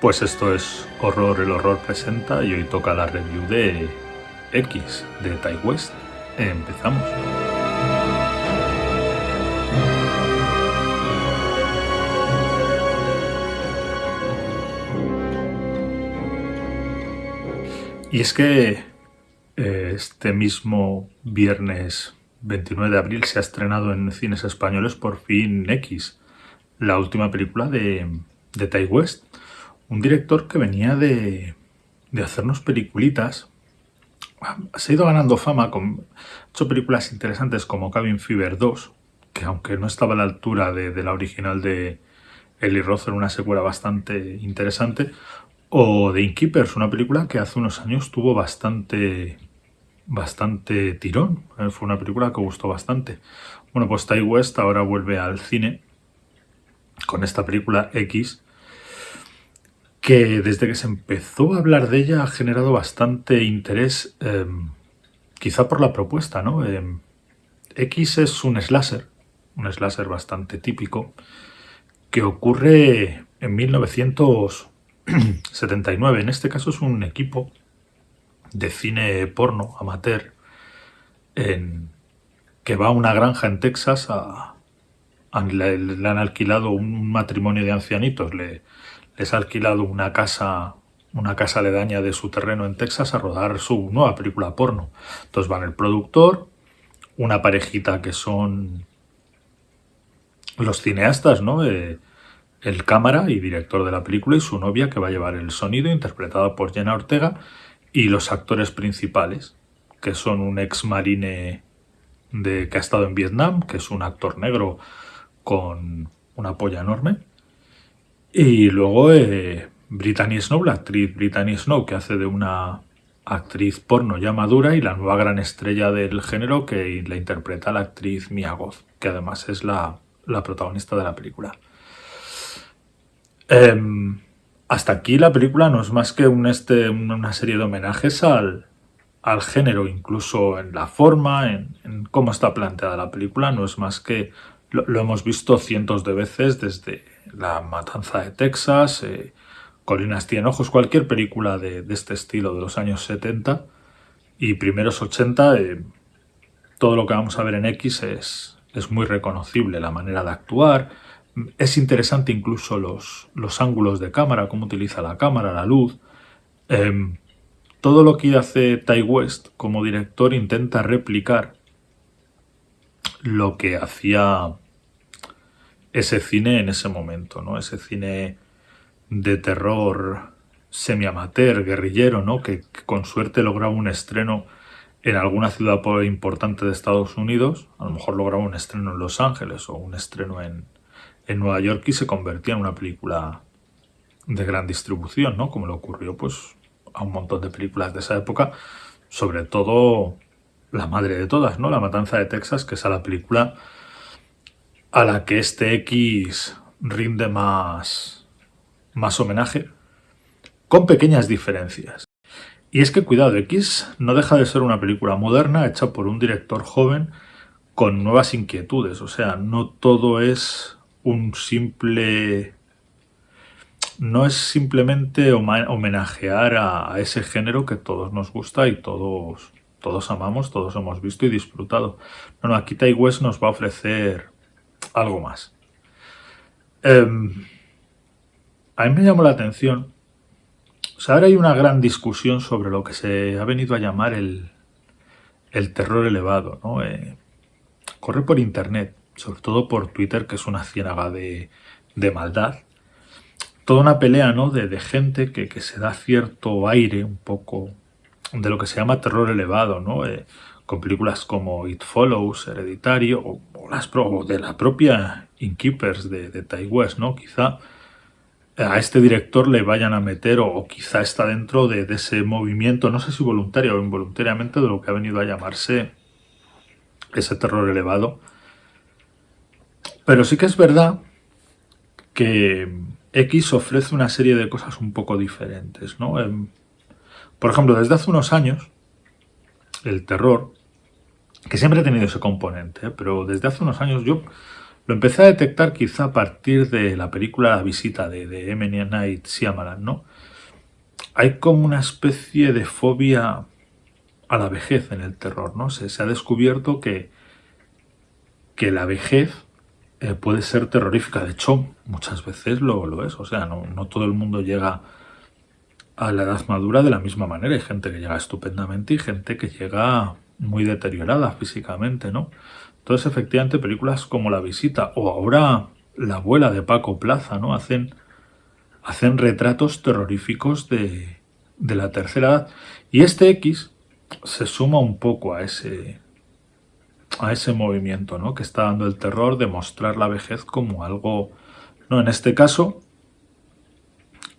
Pues esto es Horror el Horror presenta y hoy toca la review de X de Tai West. Empezamos. Y es que eh, este mismo viernes 29 de abril se ha estrenado en cines españoles por fin X, la última película de, de Tai West un director que venía de, hacernos peliculitas. Se ha ido ganando fama, con, ha hecho películas interesantes como Cabin Fever 2, que aunque no estaba a la altura de, la original de Eli Roth, era una secuela bastante interesante, o The Innkeepers, una película que hace unos años tuvo bastante bastante tirón. Eh, fue una película que gustó bastante. Bueno, pues Ty West ahora vuelve al cine con esta película X, que desde que se empezó a hablar de ella ha generado bastante interés, em, quizá por la propuesta, ¿no? Em, X es un slasher, un slasher bastante típico, que ocurre en 1979. En este caso es un equipo de cine porno amateur en, que va a una granja en Texas a, le, han alquilado un matrimonio de ancianitos, le, ha alquilado una casa una casa aledaña de su terreno en Texas a rodar su nueva película porno. Entonces van el productor, una parejita que son los cineastas, ¿no? Eh, el cámara y director de la película y su novia que va a llevar el sonido interpretada por Jenna Ortega y los actores principales que son un ex marine de, que ha estado en Vietnam, que es un actor negro con una polla enorme y luego eh, Brittany Snow, la actriz Brittany Snow, que hace de una actriz porno ya madura y la nueva gran estrella del género que la interpreta la actriz Mia Goth, que además es la, protagonista de la película. Em, hasta aquí la película no es más que este, una serie de homenajes al, al género, incluso en la forma, en, cómo está planteada la película, no es más que lo hemos visto cientos de veces desde la Matanza de Texas, eh, Colinas tienen ojos, cualquier película de, este estilo de los años 70 y primeros 80, eh, todo lo que vamos a ver en X es, es muy reconocible, la manera de actuar, es interesante incluso los, los ángulos de cámara, cómo utiliza la cámara, la luz. Em, todo lo que hace Ty West como director intenta replicar lo que hacía ese cine en ese momento, ¿no? Ese cine de terror semi-amateur, guerrillero, ¿no? Que, con suerte lograba un estreno en alguna ciudad importante de Estados Unidos, a lo mejor lograba un estreno en Los Ángeles o un estreno en, en Nueva York y se convertía en una película de gran distribución, ¿no? Como le ocurrió pues a un montón de películas de esa época, sobre todo la madre de todas, ¿no? La Matanza de Texas, que es la película a la que este X rinde más, más homenaje, con pequeñas diferencias. Y es que cuidado, X no deja de ser una película moderna hecha por un director joven con nuevas inquietudes, o sea, no todo es un simple... No es simplemente homenajear a, ese género que todos nos gusta y todos, todos amamos, todos hemos visto y disfrutado. No, no, aquí Tai West nos va a ofrecer algo más. Em, a mí me llamó la atención. O sea, ahora hay una gran discusión sobre lo que se ha venido a llamar el, el terror elevado. ¿no? Eh, corre por internet, sobre todo por Twitter, que es una ciénaga de, de maldad. Toda una pelea ¿no? de, de gente que, que, se da cierto aire un poco de lo que se llama terror elevado. ¿no? Eh, con películas como It Follows, Hereditario, o, las de la propia Innkeepers de, de Ty West, ¿no? Quizá a este director le vayan a meter, o, quizá está dentro de, ese movimiento, no sé si voluntario o involuntariamente, de lo que ha venido a llamarse ese terror elevado. Pero sí que es verdad que X ofrece una serie de cosas un poco diferentes, ¿no? Em, por ejemplo, desde hace unos años, el terror que siempre ha tenido ese componente, pero desde hace unos años yo Lo empecé a detectar quizá a partir de la película La visita de, de M. Night Shyamalan, ¿no? Hay como una especie de fobia a la vejez en el terror, ¿no? Se, se ha descubierto que, que la vejez eh, puede ser terrorífica. De hecho, muchas veces lo, lo es. O sea, no, no, todo el mundo llega a la edad madura de la misma manera. Hay gente que llega estupendamente y gente que llega muy deteriorada físicamente, ¿no? Entonces, efectivamente, películas como La Visita o ahora La abuela de Paco Plaza, ¿no? Hacen, hacen retratos terroríficos de, de la tercera edad. Y este X se suma un poco a ese, a ese movimiento ¿no? que está dando el terror de mostrar la vejez como algo, no en este caso,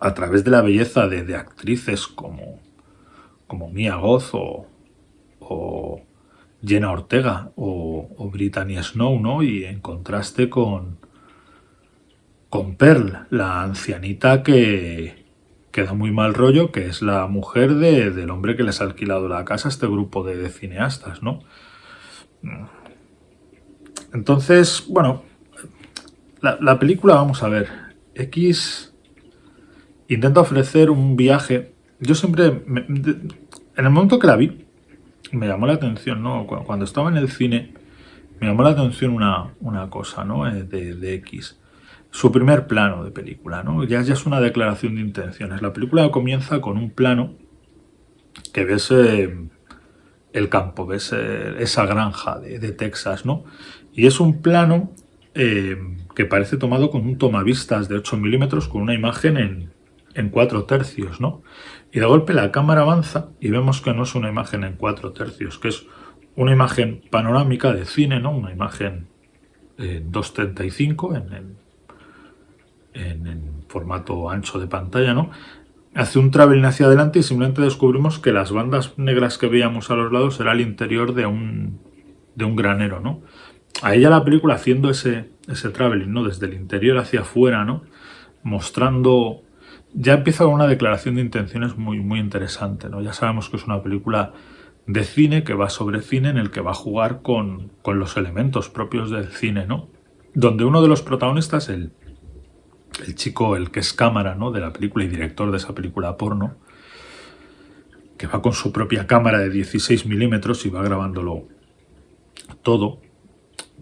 a través de la belleza de, de actrices como, como Mia Goth o, o Jenna Ortega o, o, Brittany Snow, ¿no? Y en contraste con, con Pearl, la ancianita que, que da muy mal rollo, que es la mujer de, del hombre que les ha alquilado la casa a este grupo de, cineastas, ¿no? Entonces, bueno, la, la, película, vamos a ver, X intenta ofrecer un viaje. Yo siempre, en el momento que la vi, me llamó la atención, ¿no? Cuando estaba en el cine, me llamó la atención una, una cosa, ¿no? Eh, de, de, X. Su primer plano de película, ¿no? Ya, ya es una declaración de intenciones. La película comienza con un plano que ves eh, el campo, ves eh, esa granja de, de, Texas, ¿no? Y es un plano que parece tomado con un tomavistas de 8 milímetros con una imagen en, en 4 tercios, ¿no? Y de golpe la cámara avanza y vemos que no es una imagen en 4 tercios, que es una imagen panorámica de cine, ¿no? Una imagen eh, 2.35 en, en, en, formato ancho de pantalla, ¿no? Hace un traveling hacia adelante y simplemente descubrimos que las bandas negras que veíamos a los lados era el interior de un, de un granero, ¿no? A ella la película haciendo ese, ese traveling, ¿no? Desde el interior hacia afuera, ¿no? Mostrando ya empieza con una declaración de intenciones muy, muy interesante. ¿no? Ya sabemos que es una película de cine que va sobre cine en el que va a jugar con, con los elementos propios del cine, ¿no? Donde uno de los protagonistas, el, el chico, el que es cámara ¿no? de la película y director de esa película porno, que va con su propia cámara de 16 milímetros y va grabándolo todo,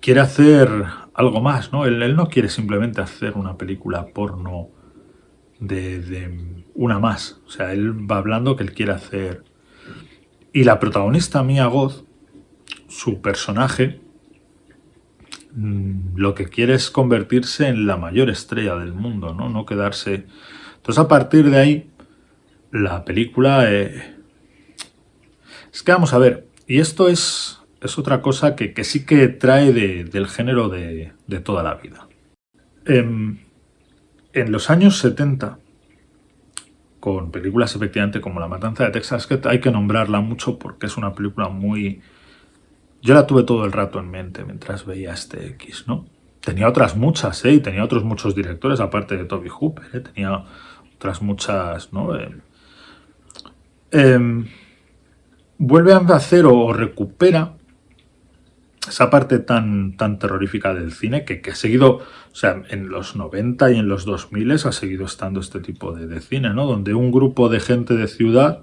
quiere hacer algo más, ¿no? Él, él no quiere simplemente hacer una película porno de, una más. O sea, él va hablando que él quiere hacer. Y la protagonista, Mia Goth, su personaje, mm, lo que quiere es convertirse en la mayor estrella del mundo, ¿no? No quedarse. Entonces, a partir de ahí, la película. Eh... Es que vamos a ver, y esto es, es otra cosa que, que sí que trae de, del género de, de toda la vida. Eh, en los años 70, con películas efectivamente como La Matanza de Texas, que hay que nombrarla mucho porque es una película muy... Yo la tuve todo el rato en mente mientras veía este X, ¿no? Tenía otras muchas, ¿eh? Y tenía otros muchos directores, aparte de Toby Hooper, ¿eh? Tenía otras muchas, ¿no? Eh, eh, vuelve a hacer o recupera esa parte tan, tan terrorífica del cine que, que, ha seguido, o sea, en los 90 y en los 2000 ha seguido estando este tipo de, de, cine, ¿no? Donde un grupo de gente de ciudad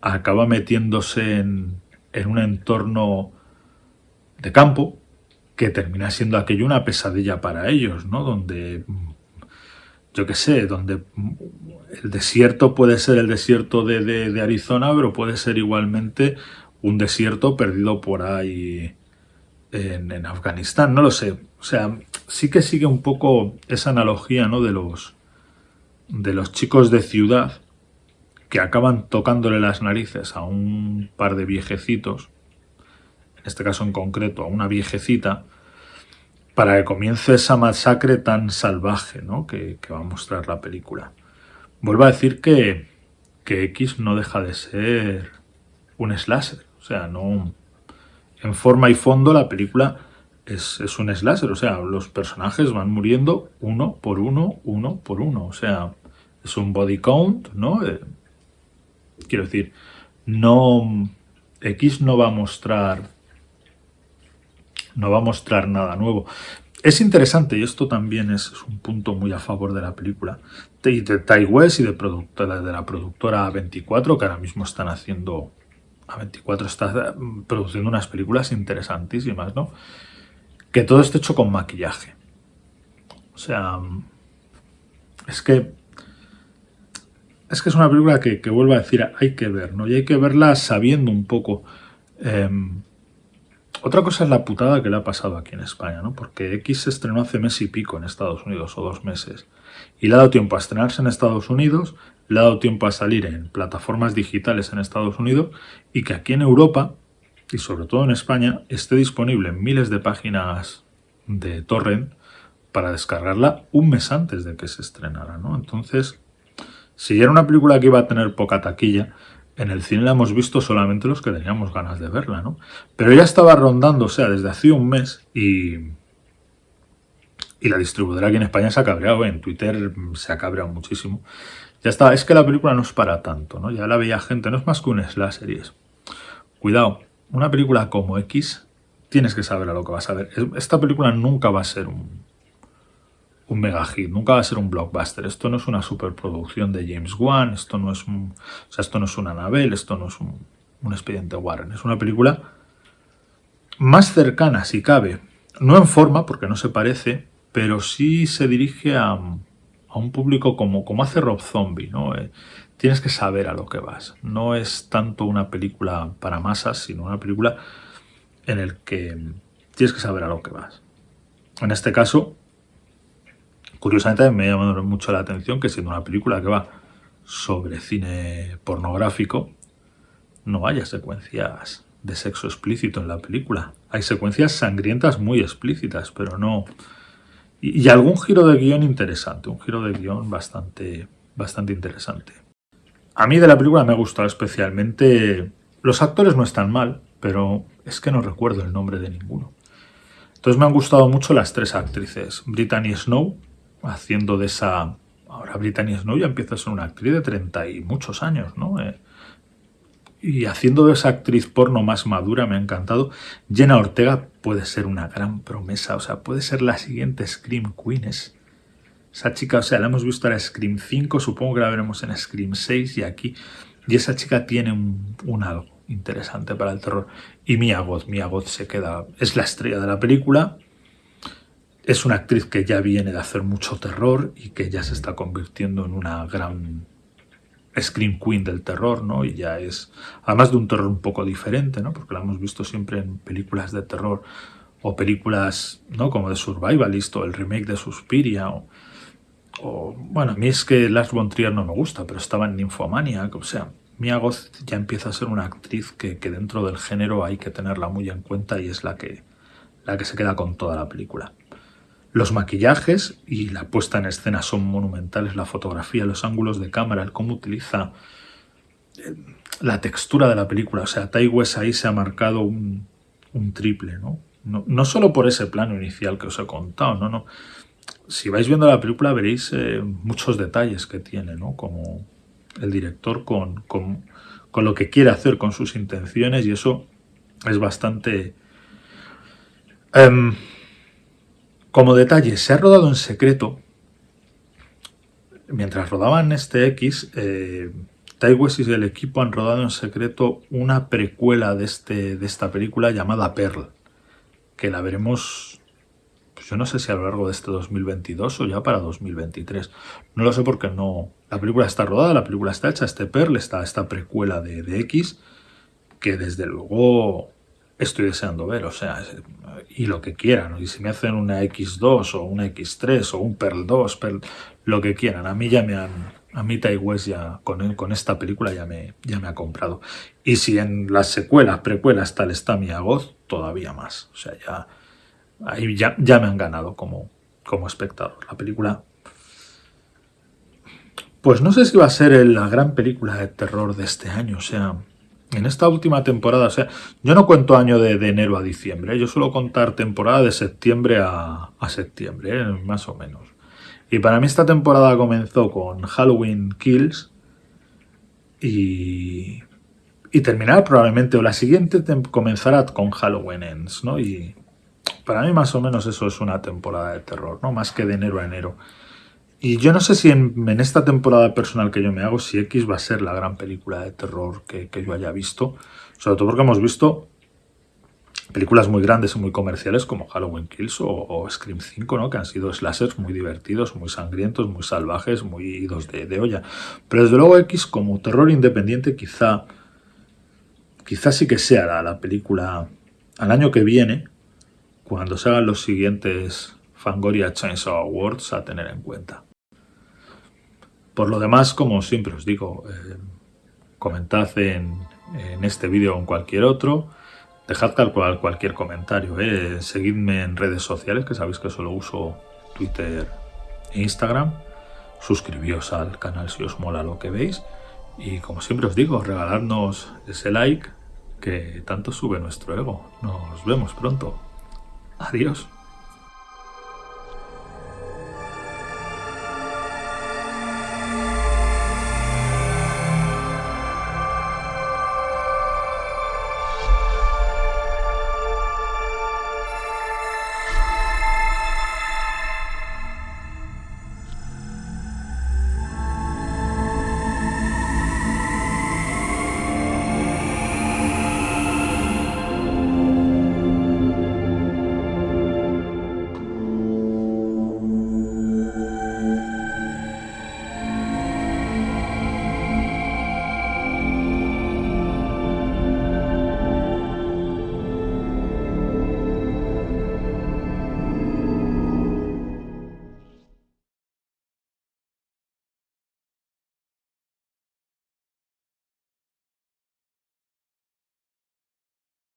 acaba metiéndose en, en un entorno de campo que termina siendo aquello una pesadilla para ellos, ¿no? Donde, yo qué sé, donde el desierto puede ser el desierto de, de, de Arizona, pero puede ser igualmente un desierto perdido por ahí en, Afganistán, no lo sé. O sea, sí que sigue un poco esa analogía, ¿no? De los, de los chicos de ciudad que acaban tocándole las narices a un par de viejecitos, en este caso en concreto a una viejecita, para que comience esa masacre tan salvaje ¿no? que, que va a mostrar la película. Vuelvo a decir que, que X no deja de ser un slasher, o sea, no, en forma y fondo la película es, un slasher, o sea, los personajes van muriendo uno por uno, uno por uno, o sea, es un body count, ¿no? Eh, quiero decir, no... X no va a mostrar... No va a mostrar nada nuevo. es interesante, y esto también es, un punto muy a favor de la película, de, de Ty West y de, la productora A24, que ahora mismo están haciendo... A24 está mm, produciendo unas películas interesantísimas, ¿no? Que todo esté hecho con maquillaje. O sea, es que es que es una película que, que vuelvo a decir, hay que ver, ¿no? Y hay que verla sabiendo un poco. Em, otra cosa es la putada que le ha pasado aquí en España, ¿no? Porque X se estrenó hace mes y pico en Estados Unidos, o dos meses. Y le ha dado tiempo a estrenarse en Estados Unidos, le ha dado tiempo a salir en plataformas digitales en Estados Unidos, y que aquí en Europa, y sobre todo en España, esté disponible en miles de páginas de torrent para descargarla un mes antes de que se estrenara, ¿no? Entonces, si era una película que iba a tener poca taquilla, en el cine la hemos visto solamente los que teníamos ganas de verla, ¿no? Pero ya estaba rondando, o sea, desde hace un mes y... Y la distribuidora aquí en España se ha cabreado, en Twitter se ha cabreado muchísimo. Ya está, es que la película no es para tanto, ¿no? Ya la veía gente, no es más que un slasher y Cuidado, una película como X tienes que saber a lo que vas a ver. Esta película nunca va a ser un, un mega hit, nunca va a ser un blockbuster. Esto no es una superproducción de James Wan, esto no es, un, o sea, esto no es una Anabel, esto no es un, expediente Warren. Es una película más cercana, si cabe, no en forma, porque no se parece, pero sí se dirige a, a un público como, como hace Rob Zombie, ¿no? Eh, tienes que saber a lo que vas. No es tanto una película para masas, sino una película en el que tienes que saber a lo que vas. En este caso, Curiosamente me ha llamado mucho la atención que siendo una película que va sobre cine pornográfico, no haya secuencias de sexo explícito en la película. Hay secuencias sangrientas muy explícitas, pero no... Y, algún giro de guion interesante, un giro de guion bastante, bastante interesante. A mí de la película me ha gustado especialmente... Los actores no están mal, pero es que no recuerdo el nombre de ninguno. Entonces me han gustado mucho las tres actrices. Brittany Snow, haciendo de esa... Ahora Brittany Snow ya empieza a ser una actriz de 30 y muchos años, ¿no? Eh, y haciendo de esa actriz porno más madura me ha encantado. Jenna Ortega puede ser una gran promesa, o sea, puede ser la siguiente Scream Queen. esa chica, o sea, la hemos visto en Scream 5, supongo que la veremos en Scream 6 y aquí. Y esa chica tiene un, un algo interesante para el terror. Y Mia Goth, Mia Goth se queda, es la estrella de la película es una actriz que ya viene de hacer mucho terror y que ya se está convirtiendo en una gran scream queen del terror, ¿no? Y ya es, además de un terror un poco diferente, ¿no? Porque la hemos visto siempre en películas de terror o películas, ¿no? Como de Survivalist o el remake de Suspiria o, bueno, a mí es que Lars von Trier no me gusta, pero estaba en Nymphomania, o sea, Mia Goth ya empieza a ser una actriz que, que, dentro del género hay que tenerla muy en cuenta y es la que, la que se queda con toda la película. Los maquillajes y la puesta en escena son monumentales, la fotografía, los ángulos de cámara, el cómo utiliza eh, la textura de la película. O sea, Tai ahí se ha marcado un, triple, ¿no? ¿no? solo por ese plano inicial que os he contado, no, no. Si vais viendo la película veréis eh, muchos detalles que tiene, ¿no? Como el director con, con, lo que quiere hacer, con sus intenciones y eso es bastante... Em, como detalle, se ha rodado en secreto. Mientras rodaban este X, eh, y el equipo han rodado en secreto una precuela de, este, de esta película llamada Pearl, que la veremos, pues yo no sé si a lo largo de este 2022 o ya para 2023. No lo sé porque no... La película está rodada, la película está hecha, este Pearl, está esta precuela de, de X, que desde luego estoy deseando ver, o sea, y lo que quieran, y si me hacen una X2 o una X3 o un Pearl 2, lo que quieran, a mí ya me han, a mí West ya con, con esta película ya me, ya me ha comprado. Y si en las secuelas, precuelas tal está mi Agoz, todavía más, o sea, ya, ahí ya, ya me han ganado como, como espectador. La película pues no sé si va a ser la gran película de terror de este año, o sea, en esta última temporada, o sea, yo no cuento año de, enero a diciembre, yo suelo contar temporada de septiembre a, septiembre, ¿eh? más o menos. Y para mí esta temporada comenzó con Halloween Kills y, y terminará probablemente, o la siguiente comenzará con Halloween Ends, ¿no? Y para mí más o menos eso es una temporada de terror, ¿no? Más que de enero a enero. Y yo no sé si en, esta temporada personal que yo me hago, si X va a ser la gran película de terror que, que yo haya visto. Sobre todo porque hemos visto películas muy grandes y muy comerciales como Halloween Kills o, Scream 5, ¿no? que han sido slashers muy divertidos, muy sangrientos, muy salvajes, muy idos de, olla. Pero desde luego X como terror independiente quizá, quizá sí que sea la, la película al año que viene, cuando se hagan los siguientes Fangoria Chainsaw Awards a tener en cuenta. Por lo demás, como siempre os digo, eh, comentad en, este vídeo o en cualquier otro, Dejad tal cual cualquier comentario, ¿eh? seguidme en redes sociales, que sabéis que solo uso Twitter e Instagram. Suscribíos al canal si os mola lo que veis. Y como siempre os digo, regaladnos ese like que tanto sube nuestro ego. Nos vemos pronto. Adiós.